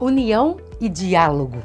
União e diálogo.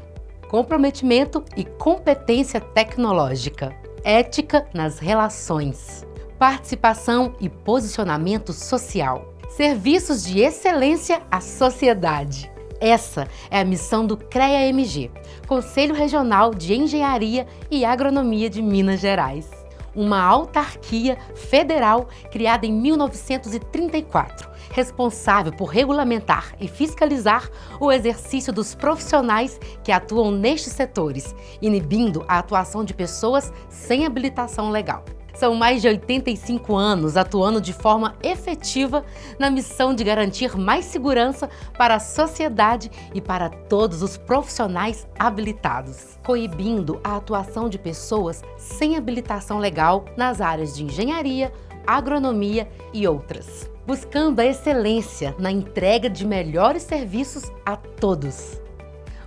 Comprometimento e competência tecnológica. Ética nas relações. Participação e posicionamento social. Serviços de excelência à sociedade. Essa é a missão do CREA-MG, Conselho Regional de Engenharia e Agronomia de Minas Gerais. Uma autarquia federal criada em 1934, responsável por regulamentar e fiscalizar o exercício dos profissionais que atuam nestes setores, inibindo a atuação de pessoas sem habilitação legal. São mais de 85 anos atuando de forma efetiva na missão de garantir mais segurança para a sociedade e para todos os profissionais habilitados, coibindo a atuação de pessoas sem habilitação legal nas áreas de engenharia, agronomia e outras, buscando a excelência na entrega de melhores serviços a todos.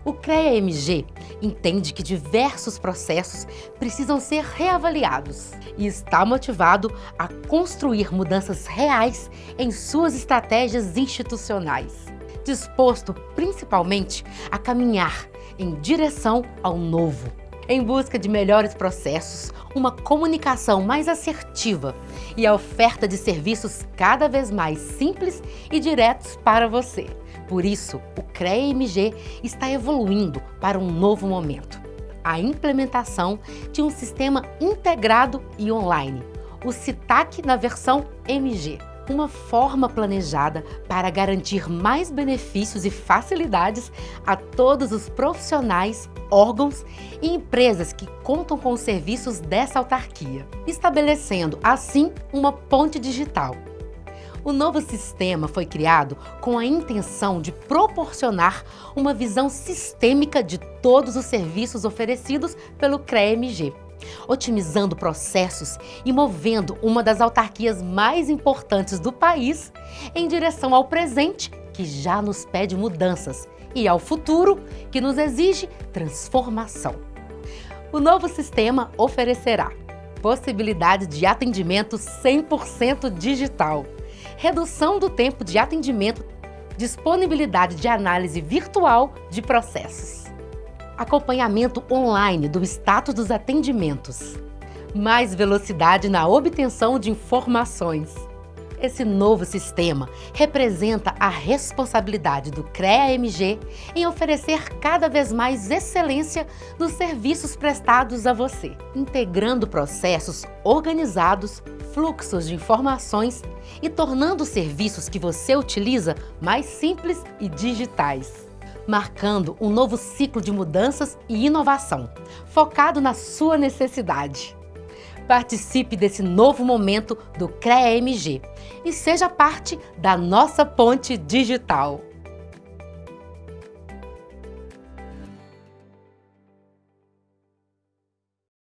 O CREA-MG entende que diversos processos precisam ser reavaliados e está motivado a construir mudanças reais em suas estratégias institucionais, disposto principalmente a caminhar em direção ao novo, em busca de melhores processos, uma comunicação mais assertiva e a oferta de serviços cada vez mais simples e diretos para você. Por isso, o CREA-MG está evoluindo para um novo momento. A implementação de um sistema integrado e online, o CITAC na versão MG. Uma forma planejada para garantir mais benefícios e facilidades a todos os profissionais, órgãos e empresas que contam com os serviços dessa autarquia, estabelecendo, assim, uma ponte digital. O novo sistema foi criado com a intenção de proporcionar uma visão sistêmica de todos os serviços oferecidos pelo CREMG, otimizando processos e movendo uma das autarquias mais importantes do país em direção ao presente, que já nos pede mudanças, e ao futuro, que nos exige transformação. O novo sistema oferecerá possibilidade de atendimento 100% digital, redução do tempo de atendimento, disponibilidade de análise virtual de processos, acompanhamento online do status dos atendimentos, mais velocidade na obtenção de informações, esse novo sistema representa a responsabilidade do CREA-MG em oferecer cada vez mais excelência nos serviços prestados a você, integrando processos organizados, fluxos de informações e tornando os serviços que você utiliza mais simples e digitais marcando um novo ciclo de mudanças e inovação, focado na sua necessidade. Participe desse novo momento do CREA-MG e seja parte da nossa ponte digital.